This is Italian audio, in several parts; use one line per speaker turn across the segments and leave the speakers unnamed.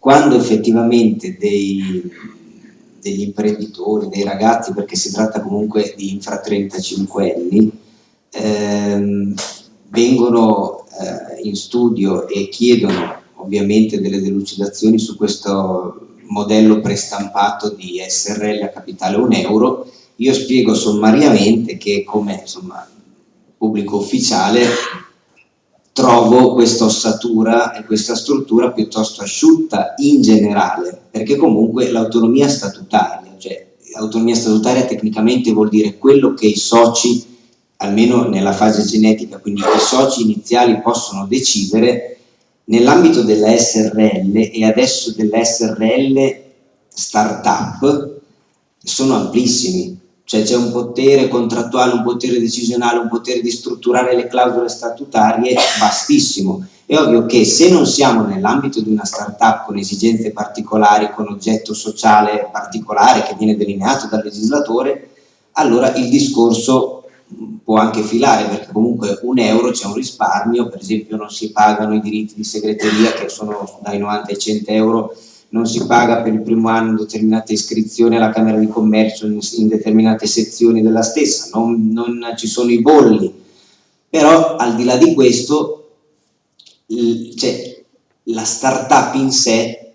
quando effettivamente dei, degli imprenditori, dei ragazzi, perché si tratta comunque di infra 35 anni, ehm, vengono eh, in studio e chiedono ovviamente delle delucidazioni su questo modello prestampato di SRL a capitale 1 euro, io spiego sommariamente che come insomma, pubblico ufficiale trovo questa ossatura e questa struttura piuttosto asciutta in generale, perché comunque l'autonomia statutaria, cioè l'autonomia statutaria tecnicamente vuol dire quello che i soci, almeno nella fase genetica, quindi i soci iniziali possono decidere nell'ambito della SRL e adesso della SRL startup sono amplissimi, cioè c'è un potere contrattuale, un potere decisionale, un potere di strutturare le clausole statutarie vastissimo. È ovvio che se non siamo nell'ambito di una startup con esigenze particolari, con oggetto sociale particolare che viene delineato dal legislatore, allora il discorso può anche filare perché comunque un euro c'è un risparmio, per esempio non si pagano i diritti di segreteria che sono dai 90 ai 100 euro non si paga per il primo anno determinate iscrizioni alla Camera di Commercio in, in determinate sezioni della stessa, non, non, ci sono i bolli, però al di là di questo cioè, la startup in sé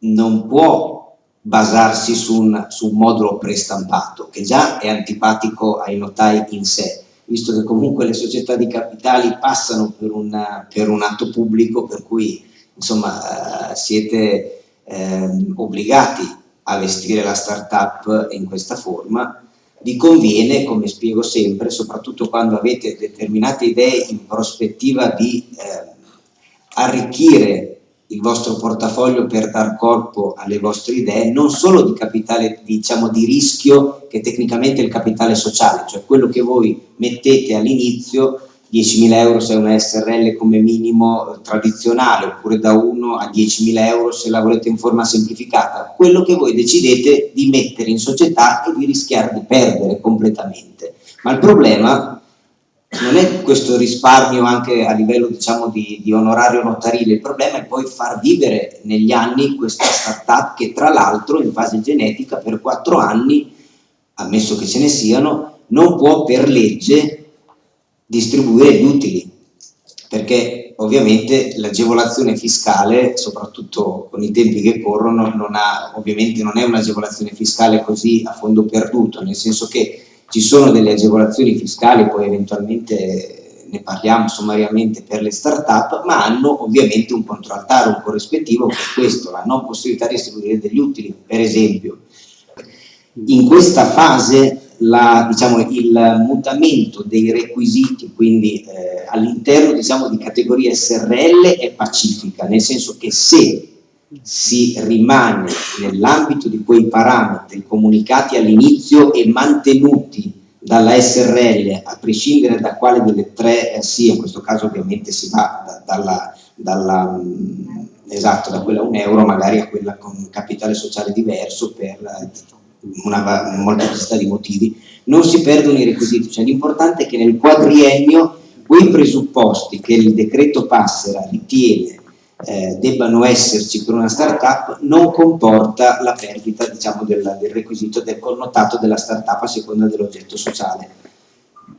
non può basarsi su un, su un modulo prestampato, che già è antipatico ai notai in sé, visto che comunque le società di capitali passano per, una, per un atto pubblico, per cui insomma eh, siete eh, obbligati a vestire la startup in questa forma, vi conviene, come spiego sempre, soprattutto quando avete determinate idee in prospettiva di eh, arricchire il vostro portafoglio per dar corpo alle vostre idee, non solo di capitale diciamo di rischio che tecnicamente è il capitale sociale, cioè quello che voi mettete all'inizio 10.000 euro se è una SRL come minimo tradizionale oppure da 1 a 10.000 euro se la volete in forma semplificata, quello che voi decidete di mettere in società e di rischiare di perdere completamente. Ma il problema non è questo risparmio anche a livello diciamo di, di onorario notarile, il problema è poi far vivere negli anni questa startup che tra l'altro in fase genetica per 4 anni, ammesso che ce ne siano, non può per legge distribuire gli utili, perché ovviamente l'agevolazione fiscale, soprattutto con i tempi che corrono, non ha, ovviamente non è un'agevolazione fiscale così a fondo perduto, nel senso che ci sono delle agevolazioni fiscali, poi eventualmente ne parliamo sommariamente per le start-up, ma hanno ovviamente un controaltare, un corrispettivo è questo, la non possibilità di distribuire degli utili, per esempio. In questa fase la, diciamo, il mutamento dei requisiti, quindi eh, all'interno diciamo, di categoria SRL è pacifica, nel senso che se si rimane nell'ambito di quei parametri comunicati all'inizio e mantenuti dalla SRL, a prescindere da quale delle tre eh, sia, in questo caso ovviamente si va da, dalla, dalla mm, esatto, da quella a un euro magari a quella con capitale sociale diverso per una molteplicità di motivi, non si perdono i requisiti, cioè l'importante è che nel quadriennio quei presupposti che il decreto Passera ritiene eh, debbano esserci per una startup non comporta la perdita diciamo, del, del requisito del connotato della startup a seconda dell'oggetto sociale.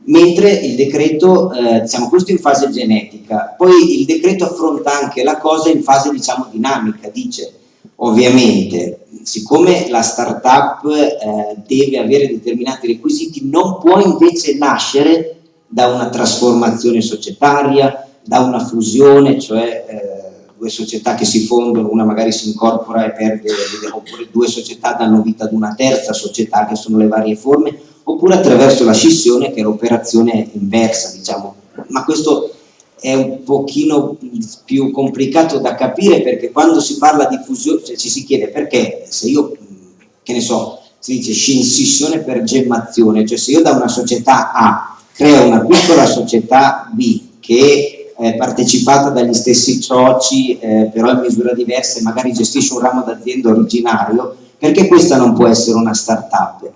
Mentre il decreto, eh, diciamo questo in fase genetica, poi il decreto affronta anche la cosa in fase diciamo dinamica, dice ovviamente siccome la startup eh, deve avere determinati requisiti, non può invece nascere da una trasformazione societaria, da una fusione, cioè eh, due società che si fondono, una magari si incorpora e perde, oppure due società danno vita ad una terza società che sono le varie forme, oppure attraverso la scissione che è l'operazione inversa, diciamo. Ma questo è un pochino più complicato da capire perché quando si parla di fusione cioè ci si chiede perché se io, che ne so, si dice scissione per gemmazione, cioè se io da una società A creo una piccola società B che è partecipata dagli stessi soci eh, però in misura diversa e magari gestisce un ramo d'azienda originario, perché questa non può essere una start-up?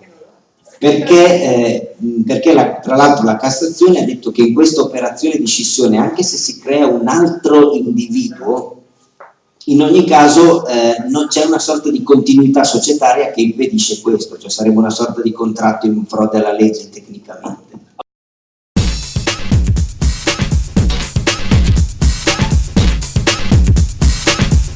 Perché, eh, perché la, tra l'altro la Cassazione ha detto che in questa operazione di scissione, anche se si crea un altro individuo, in ogni caso eh, non c'è una sorta di continuità societaria che impedisce questo, cioè sarebbe una sorta di contratto in frode alla legge tecnicamente.